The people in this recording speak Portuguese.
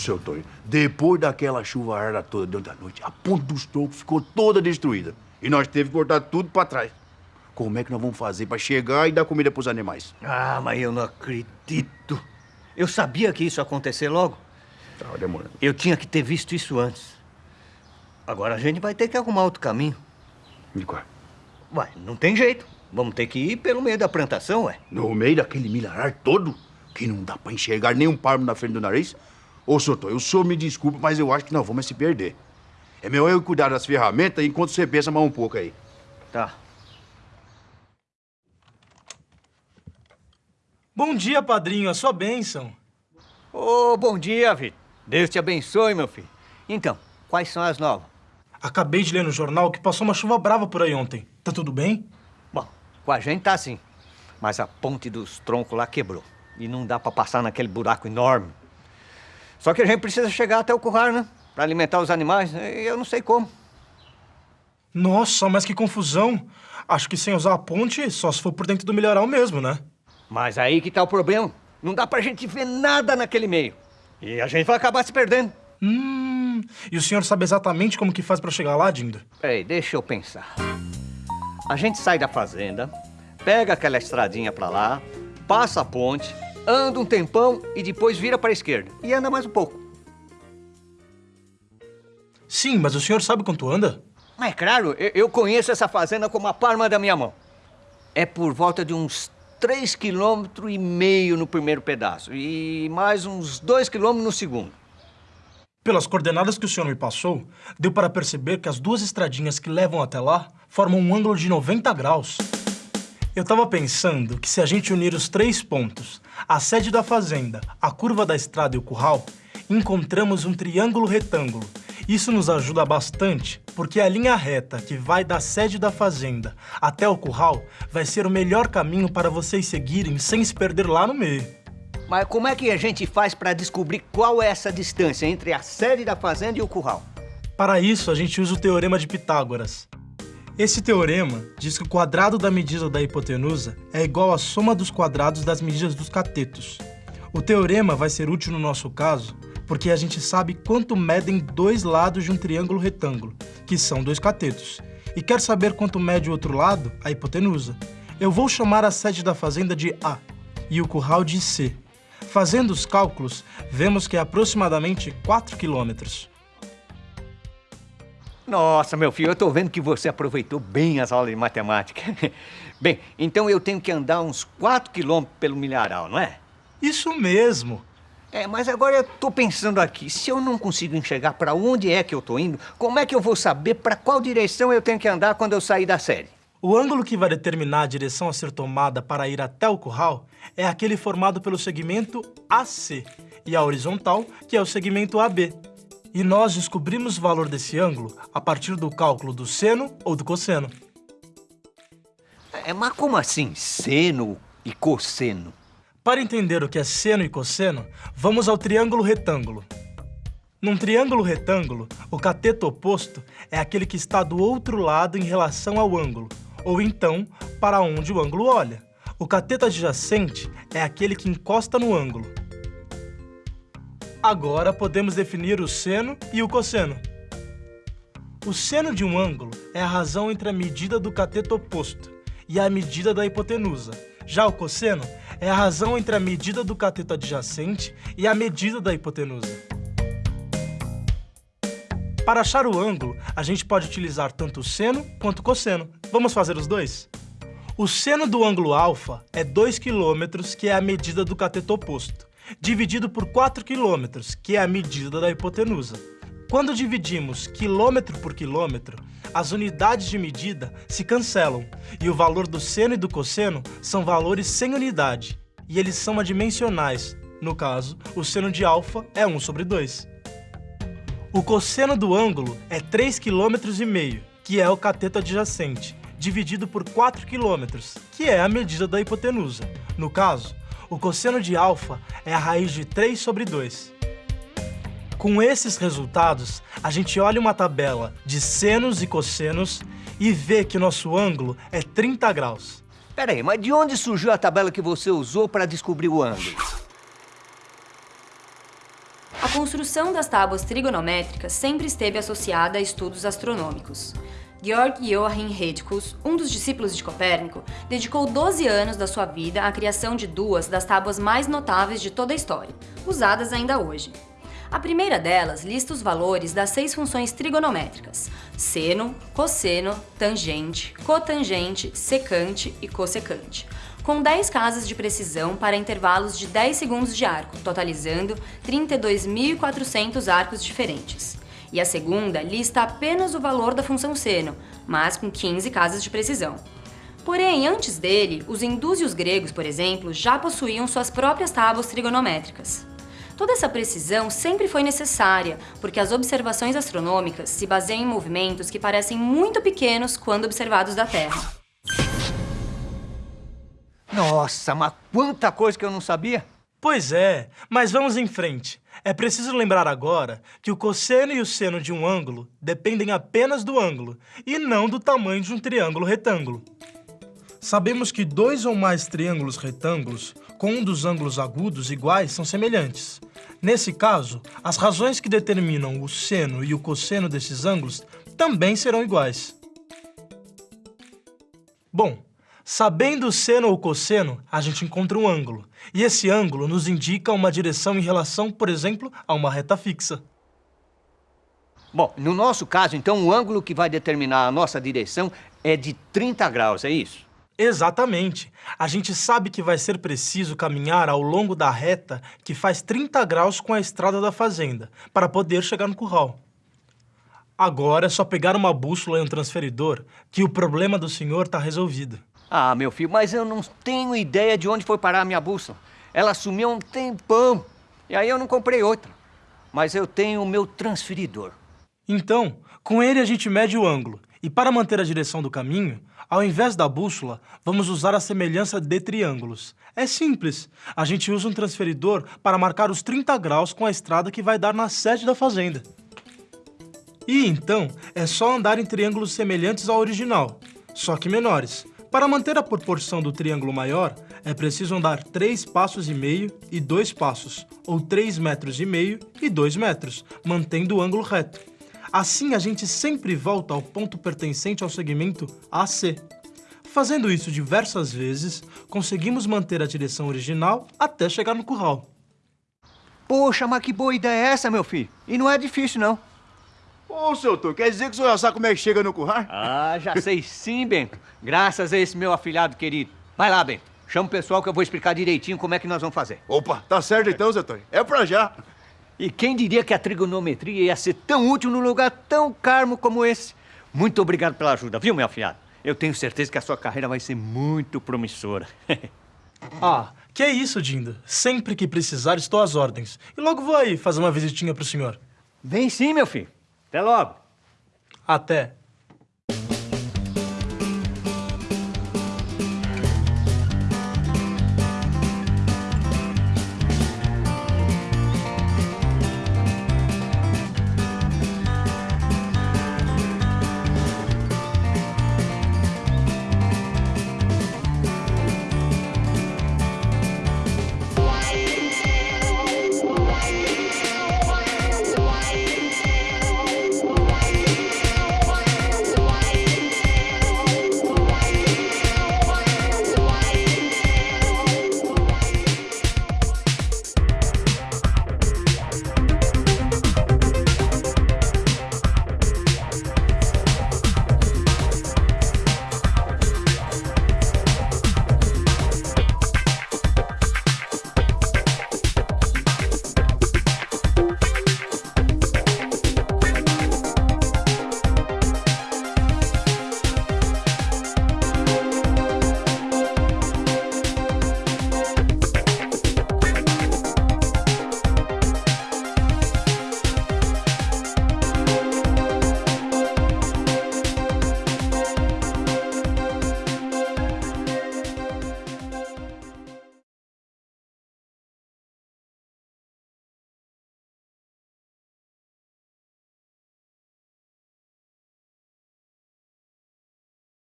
seu Tonho, depois daquela chuvarada toda dentro da noite, a ponta dos troncos ficou toda destruída. E nós teve que cortar tudo pra trás. Como é que nós vamos fazer pra chegar e dar comida pros animais? Ah, mas eu não acredito. Eu sabia que isso ia acontecer logo. Tava demorando. Eu tinha que ter visto isso antes. Agora a gente vai ter que arrumar outro caminho. E qual? Ué, não tem jeito. Vamos ter que ir pelo meio da plantação, ué. No meio daquele milharar todo, que não dá pra enxergar nem um palmo na frente do nariz? Ô, Tonho, o senhor me desculpa, mas eu acho que nós vamos se perder. É melhor eu cuidar das ferramentas enquanto você pensa mais um pouco aí. Tá. Bom dia, padrinho. A sua bênção. Ô, bom dia, Vitor. Deus te abençoe, meu filho. Então, quais são as novas? Acabei de ler no jornal que passou uma chuva brava por aí ontem. Tá tudo bem? Bom, com a gente tá assim. Mas a ponte dos troncos lá quebrou. E não dá pra passar naquele buraco enorme. Só que a gente precisa chegar até o curral, né? Pra alimentar os animais. E eu não sei como. Nossa, mas que confusão. Acho que sem usar a ponte, só se for por dentro do milharal mesmo, né? Mas aí que tá o problema. Não dá pra gente ver nada naquele meio. E a gente vai acabar se perdendo. Hum, e o senhor sabe exatamente como que faz pra chegar lá, Dindo? Peraí, deixa eu pensar. A gente sai da fazenda, pega aquela estradinha pra lá, passa a ponte, anda um tempão e depois vira pra esquerda. E anda mais um pouco. Sim, mas o senhor sabe quanto anda? Mas claro, eu- conheço essa fazenda como a palma da minha mão. É por volta de uns 3 km e meio no primeiro pedaço e mais uns 2 km no segundo. Pelas coordenadas que o senhor me passou, deu para perceber que as duas estradinhas que levam até lá formam um ângulo de 90 graus. Eu tava pensando que se a gente unir os três pontos, a sede da fazenda, a curva da estrada e o curral, encontramos um triângulo retângulo. Isso nos ajuda bastante, porque a linha reta que vai da sede da fazenda até o curral vai ser o melhor caminho para vocês seguirem sem se perder lá no meio. Mas como é que a gente faz para descobrir qual é essa distância entre a sede da fazenda e o curral? Para isso, a gente usa o Teorema de Pitágoras. Esse teorema diz que o quadrado da medida da hipotenusa é igual à soma dos quadrados das medidas dos catetos. O teorema vai ser útil no nosso caso porque a gente sabe quanto medem dois lados de um triângulo retângulo, que são dois catetos, e quer saber quanto mede o outro lado, a hipotenusa. Eu vou chamar a sede da fazenda de A e o curral de C. Fazendo os cálculos, vemos que é aproximadamente 4 quilômetros. Nossa, meu filho, eu tô vendo que você aproveitou bem as aulas de matemática. Bem, então eu tenho que andar uns 4 quilômetros pelo milharal, não é? Isso mesmo! É, mas agora eu tô pensando aqui, se eu não consigo enxergar para onde é que eu tô indo, como é que eu vou saber para qual direção eu tenho que andar quando eu sair da série? O ângulo que vai determinar a direção a ser tomada para ir até o curral é aquele formado pelo segmento AC e a horizontal, que é o segmento AB. E nós descobrimos o valor desse ângulo a partir do cálculo do seno ou do cosseno. É, mas como assim, seno e cosseno? Para entender o que é seno e cosseno, vamos ao triângulo retângulo. Num triângulo retângulo, o cateto oposto é aquele que está do outro lado em relação ao ângulo, ou então para onde o ângulo olha. O cateto adjacente é aquele que encosta no ângulo. Agora podemos definir o seno e o cosseno. O seno de um ângulo é a razão entre a medida do cateto oposto e a medida da hipotenusa. Já o cosseno é a razão entre a medida do cateto adjacente e a medida da hipotenusa. Para achar o ângulo, a gente pode utilizar tanto o seno quanto o cosseno. Vamos fazer os dois? O seno do ângulo alfa é 2 km, que é a medida do cateto oposto, dividido por 4 km, que é a medida da hipotenusa. Quando dividimos quilômetro por quilômetro, as unidades de medida se cancelam e o valor do seno e do cosseno são valores sem unidade, e eles são adimensionais. No caso, o seno de alfa é 1 sobre 2. O cosseno do ângulo é 3,5 km, que é o cateto adjacente, dividido por 4 km, que é a medida da hipotenusa. No caso, o cosseno de alfa é a raiz de 3 sobre 2. Com esses resultados, a gente olha uma tabela de senos e cossenos e vê que nosso ângulo é 30 graus. Pera aí, mas de onde surgiu a tabela que você usou para descobrir o ângulo? A construção das tábuas trigonométricas sempre esteve associada a estudos astronômicos. Georg Joachim Hedkus, um dos discípulos de Copérnico, dedicou 12 anos da sua vida à criação de duas das tábuas mais notáveis de toda a história, usadas ainda hoje. A primeira delas lista os valores das seis funções trigonométricas: seno, cosseno, tangente, cotangente, secante e cossecante, com 10 casas de precisão para intervalos de 10 segundos de arco, totalizando 32.400 arcos diferentes. E a segunda lista apenas o valor da função seno, mas com 15 casas de precisão. Porém, antes dele, os hindus e os gregos, por exemplo, já possuíam suas próprias tábuas trigonométricas. Toda essa precisão sempre foi necessária, porque as observações astronômicas se baseiam em movimentos que parecem muito pequenos quando observados da Terra. Nossa, mas quanta coisa que eu não sabia! Pois é, mas vamos em frente. É preciso lembrar agora que o cosseno e o seno de um ângulo dependem apenas do ângulo e não do tamanho de um triângulo retângulo. Sabemos que dois ou mais triângulos retângulos com um dos ângulos agudos iguais são semelhantes. Nesse caso, as razões que determinam o seno e o cosseno desses ângulos também serão iguais. Bom, sabendo o seno ou cosseno, a gente encontra um ângulo. E esse ângulo nos indica uma direção em relação, por exemplo, a uma reta fixa. Bom, no nosso caso, então, o ângulo que vai determinar a nossa direção é de 30 graus, é isso? Exatamente. A gente sabe que vai ser preciso caminhar ao longo da reta que faz 30 graus com a estrada da fazenda, para poder chegar no curral. Agora é só pegar uma bússola e um transferidor, que o problema do senhor está resolvido. Ah, meu filho, mas eu não tenho ideia de onde foi parar a minha bússola. Ela sumiu há um tempão, e aí eu não comprei outra. Mas eu tenho o meu transferidor. Então, com ele a gente mede o ângulo, e para manter a direção do caminho, ao invés da bússola, vamos usar a semelhança de triângulos. É simples. A gente usa um transferidor para marcar os 30 graus com a estrada que vai dar na sede da fazenda. E então, é só andar em triângulos semelhantes ao original, só que menores. Para manter a proporção do triângulo maior, é preciso andar 3 passos e meio e 2 passos, ou 3 metros e meio e 2 metros, mantendo o ângulo reto. Assim, a gente sempre volta ao ponto pertencente ao segmento AC. Fazendo isso diversas vezes, conseguimos manter a direção original até chegar no curral. Poxa, mas que boa ideia é essa, meu filho? E não é difícil, não. Ô, seu Tô, quer dizer que o senhor já sabe como é que chega no curral? Ah, já sei sim, Bento. Graças a esse meu afilhado querido. Vai lá, Bento. Chama o pessoal que eu vou explicar direitinho como é que nós vamos fazer. Opa, tá certo então, seu Tô. É pra já. E quem diria que a trigonometria ia ser tão útil num lugar tão calmo como esse? Muito obrigado pela ajuda, viu, meu afilhado? Eu tenho certeza que a sua carreira vai ser muito promissora. ah, que é isso, Dinda. Sempre que precisar, estou às ordens. E logo vou aí fazer uma visitinha pro senhor. Vem sim, meu filho. Até logo. Até.